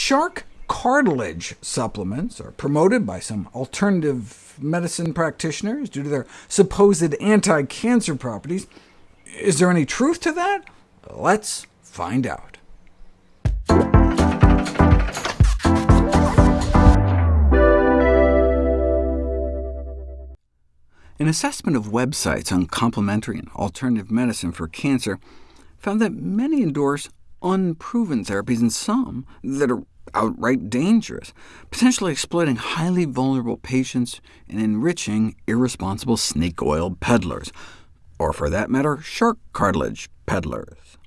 Shark cartilage supplements are promoted by some alternative medicine practitioners due to their supposed anti-cancer properties. Is there any truth to that? Let's find out. An assessment of websites on complementary and alternative medicine for cancer found that many endorse unproven therapies and some that are outright dangerous, potentially exploiting highly vulnerable patients and enriching irresponsible snake oil peddlers, or for that matter, shark cartilage peddlers,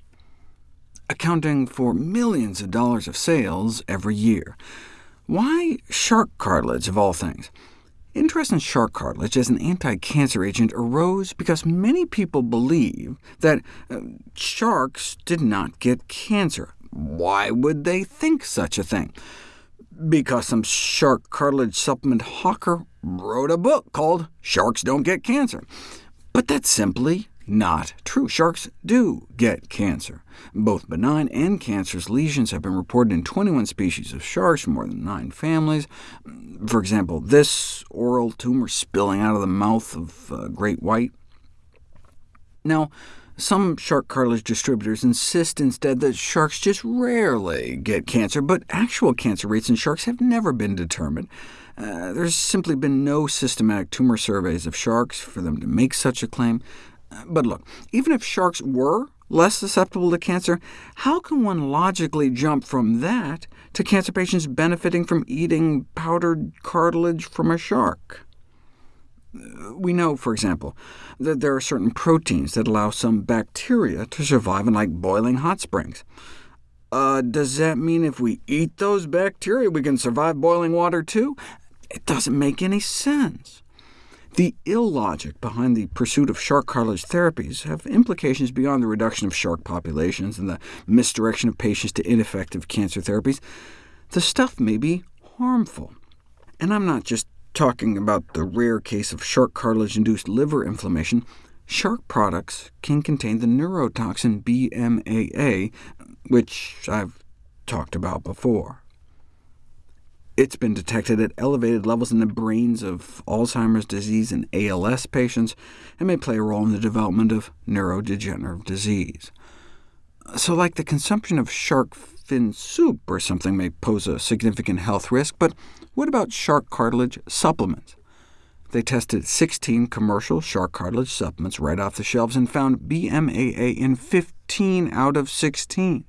accounting for millions of dollars of sales every year. Why shark cartilage, of all things? Interest in shark cartilage as an anti-cancer agent arose because many people believe that uh, sharks did not get cancer. Why would they think such a thing? Because some shark cartilage supplement hawker wrote a book called Sharks Don't Get Cancer. But that's simply not true. Sharks do get cancer. Both benign and cancerous lesions have been reported in 21 species of sharks from more than nine families. For example, this oral tumor spilling out of the mouth of uh, great white. Now, some shark cartilage distributors insist instead that sharks just rarely get cancer, but actual cancer rates in sharks have never been determined. Uh, there's simply been no systematic tumor surveys of sharks for them to make such a claim. But look, even if sharks were less susceptible to cancer, how can one logically jump from that to cancer patients benefiting from eating powdered cartilage from a shark? We know, for example, that there are certain proteins that allow some bacteria to survive in like boiling hot springs. Uh, does that mean if we eat those bacteria, we can survive boiling water too? It doesn't make any sense. The illogic behind the pursuit of shark cartilage therapies have implications beyond the reduction of shark populations and the misdirection of patients to ineffective cancer therapies. The stuff may be harmful. And I'm not just talking about the rare case of shark cartilage-induced liver inflammation. Shark products can contain the neurotoxin BMAA, which I've talked about before. It's been detected at elevated levels in the brains of Alzheimer's disease and ALS patients, and may play a role in the development of neurodegenerative disease. So like the consumption of shark fin soup or something may pose a significant health risk, but what about shark cartilage supplements? They tested 16 commercial shark cartilage supplements right off the shelves and found BMAA in 15 out of 16.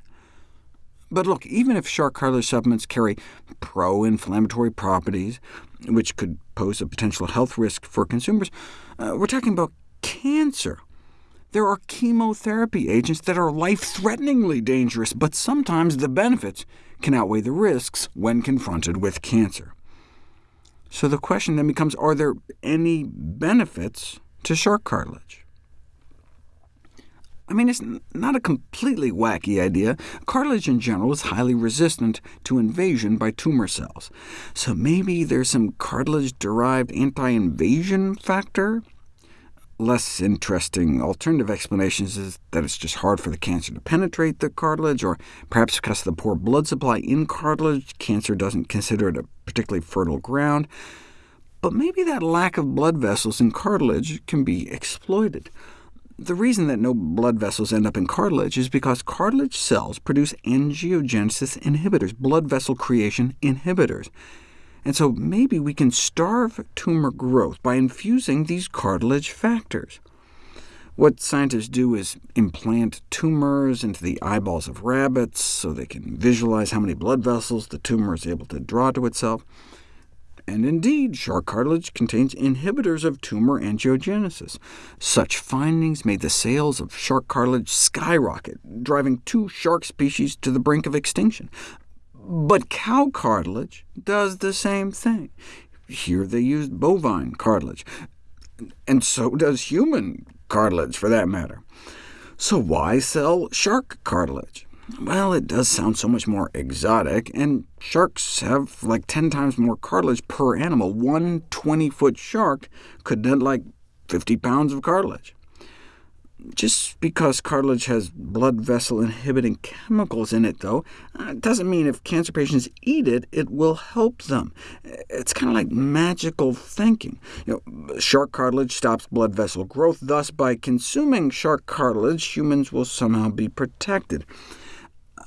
But look, even if shark cartilage supplements carry pro-inflammatory properties, which could pose a potential health risk for consumers, uh, we're talking about cancer. There are chemotherapy agents that are life-threateningly dangerous, but sometimes the benefits can outweigh the risks when confronted with cancer. So the question then becomes, are there any benefits to shark cartilage? I mean, it's not a completely wacky idea. Cartilage in general is highly resistant to invasion by tumor cells. So maybe there's some cartilage-derived anti-invasion factor? Less interesting alternative explanations is that it's just hard for the cancer to penetrate the cartilage, or perhaps because of the poor blood supply in cartilage, cancer doesn't consider it a particularly fertile ground. But maybe that lack of blood vessels in cartilage can be exploited. The reason that no blood vessels end up in cartilage is because cartilage cells produce angiogenesis inhibitors, blood vessel creation inhibitors. And so maybe we can starve tumor growth by infusing these cartilage factors. What scientists do is implant tumors into the eyeballs of rabbits so they can visualize how many blood vessels the tumor is able to draw to itself. And indeed, shark cartilage contains inhibitors of tumor angiogenesis. Such findings made the sales of shark cartilage skyrocket, driving two shark species to the brink of extinction. But cow cartilage does the same thing. Here they used bovine cartilage, and so does human cartilage, for that matter. So why sell shark cartilage? Well, it does sound so much more exotic, and sharks have like 10 times more cartilage per animal. One 20-foot shark could net like 50 pounds of cartilage. Just because cartilage has blood vessel-inhibiting chemicals in it, though, uh, doesn't mean if cancer patients eat it, it will help them. It's kind of like magical thinking. You know, shark cartilage stops blood vessel growth, thus by consuming shark cartilage, humans will somehow be protected.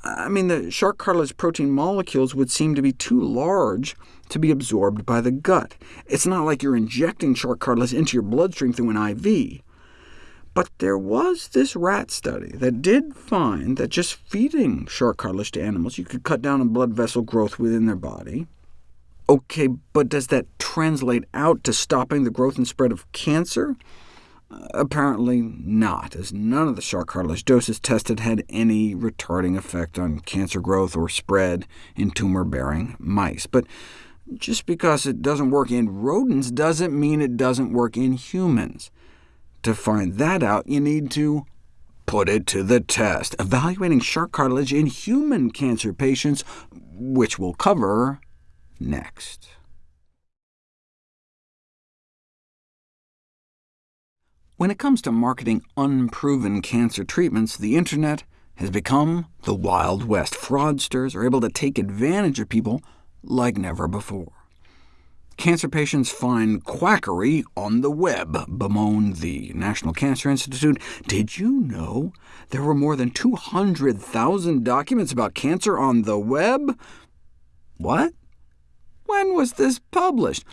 I mean, the shark cartilage protein molecules would seem to be too large to be absorbed by the gut. It's not like you're injecting shark cartilage into your bloodstream through an IV. But there was this rat study that did find that just feeding shark cartilage to animals, you could cut down on blood vessel growth within their body. OK, but does that translate out to stopping the growth and spread of cancer? Apparently not, as none of the shark cartilage doses tested had any retarding effect on cancer growth or spread in tumor-bearing mice. But just because it doesn't work in rodents doesn't mean it doesn't work in humans. To find that out, you need to put it to the test, evaluating shark cartilage in human cancer patients, which we'll cover next. When it comes to marketing unproven cancer treatments, the Internet has become the Wild West. Fraudsters are able to take advantage of people like never before. Cancer patients find quackery on the web, bemoaned the National Cancer Institute. Did you know there were more than 200,000 documents about cancer on the web? What? When was this published?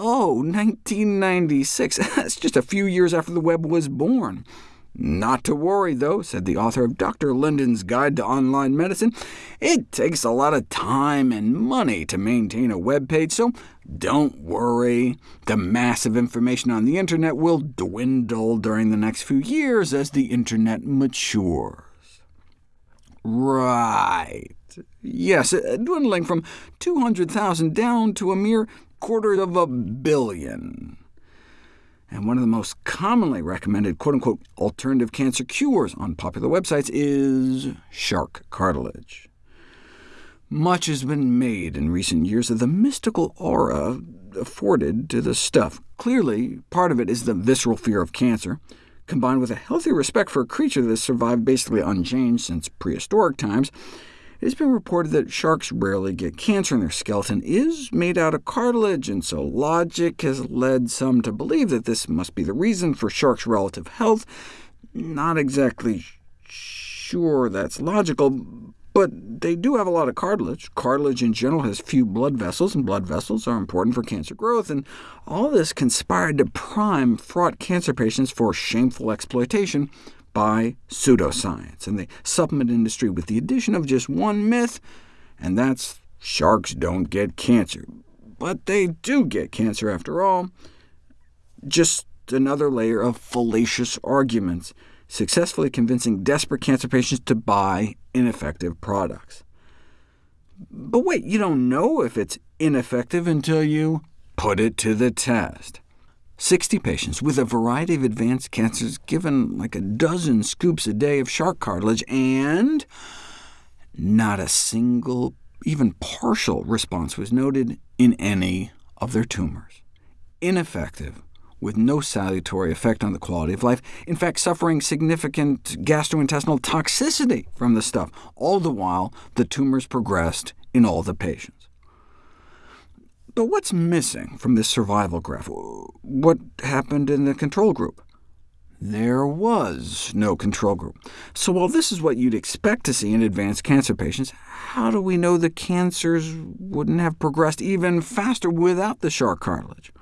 Oh, 1996. That's just a few years after the web was born. Not to worry, though, said the author of Dr. Linden's Guide to Online Medicine. It takes a lot of time and money to maintain a web page, so don't worry. The massive information on the Internet will dwindle during the next few years as the Internet matures. Right. Yes, uh, dwindling from 200,000 down to a mere quarter of a billion and one of the most commonly recommended quote-unquote alternative cancer cures on popular websites is shark cartilage. Much has been made in recent years of the mystical aura afforded to the stuff. Clearly, part of it is the visceral fear of cancer, combined with a healthy respect for a creature that has survived basically unchanged since prehistoric times, it has been reported that sharks rarely get cancer, and their skeleton is made out of cartilage, and so logic has led some to believe that this must be the reason for sharks' relative health. Not exactly sure that's logical, but they do have a lot of cartilage. Cartilage in general has few blood vessels, and blood vessels are important for cancer growth, and all this conspired to prime fraught cancer patients for shameful exploitation by pseudoscience and the supplement industry with the addition of just one myth, and that's sharks don't get cancer. But they do get cancer after all. Just another layer of fallacious arguments, successfully convincing desperate cancer patients to buy ineffective products. But wait, you don't know if it's ineffective until you put it to the test. 60 patients with a variety of advanced cancers given like a dozen scoops a day of shark cartilage, and not a single, even partial response was noted in any of their tumors. Ineffective, with no salutary effect on the quality of life, in fact suffering significant gastrointestinal toxicity from the stuff. All the while, the tumors progressed in all the patients. But what's missing from this survival graph? What happened in the control group? There was no control group. So while this is what you'd expect to see in advanced cancer patients, how do we know the cancers wouldn't have progressed even faster without the shark cartilage?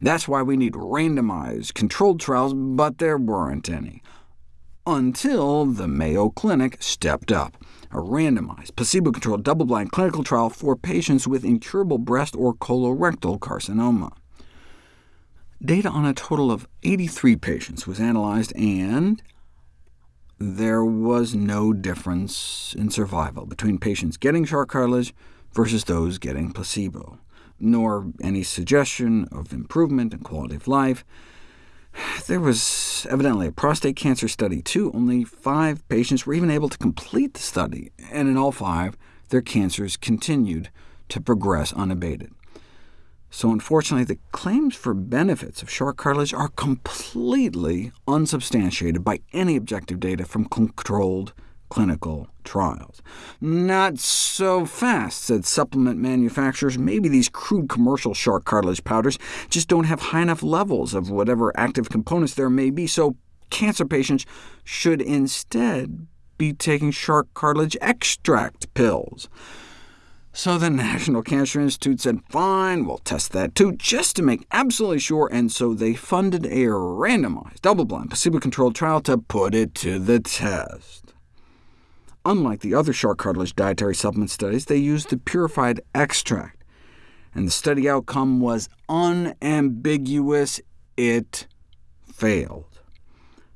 That's why we need randomized, controlled trials, but there weren't any. Until the Mayo Clinic stepped up a randomized, placebo-controlled, double-blind clinical trial for patients with incurable breast or colorectal carcinoma. Data on a total of 83 patients was analyzed, and there was no difference in survival between patients getting shark cartilage versus those getting placebo, nor any suggestion of improvement in quality of life. There was evidently a prostate cancer study, too. Only five patients were even able to complete the study, and in all five, their cancers continued to progress unabated. So unfortunately, the claims for benefits of shark cartilage are completely unsubstantiated by any objective data from controlled clinical trials. Not so fast, said supplement manufacturers. Maybe these crude commercial shark cartilage powders just don't have high enough levels of whatever active components there may be, so cancer patients should instead be taking shark cartilage extract pills. So the National Cancer Institute said, fine, we'll test that too, just to make absolutely sure, and so they funded a randomized, double-blind, placebo-controlled trial to put it to the test. Unlike the other shark cartilage dietary supplement studies, they used the purified extract, and the study outcome was unambiguous. It failed.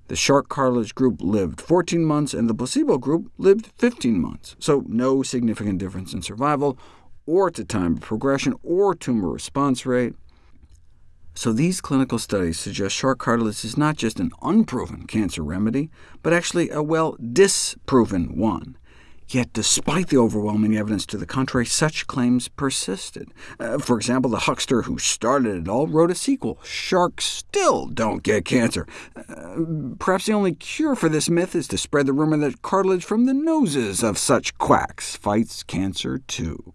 The shark cartilage group lived 14 months, and the placebo group lived 15 months, so no significant difference in survival, or to time of progression, or tumor response rate. So these clinical studies suggest shark cartilage is not just an unproven cancer remedy, but actually a well-disproven one. Yet despite the overwhelming evidence to the contrary, such claims persisted. Uh, for example, the huckster who started it all wrote a sequel, Sharks Still Don't Get Cancer. Uh, perhaps the only cure for this myth is to spread the rumor that cartilage from the noses of such quacks fights cancer too.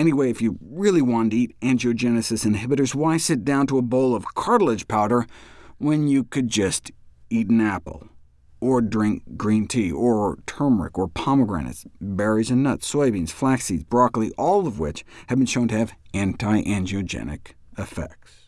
Anyway, if you really wanted to eat angiogenesis inhibitors, why sit down to a bowl of cartilage powder when you could just eat an apple? or drink green tea, or turmeric, or pomegranates, berries and nuts, soybeans, flax seeds, broccoli, all of which have been shown to have anti-angiogenic effects.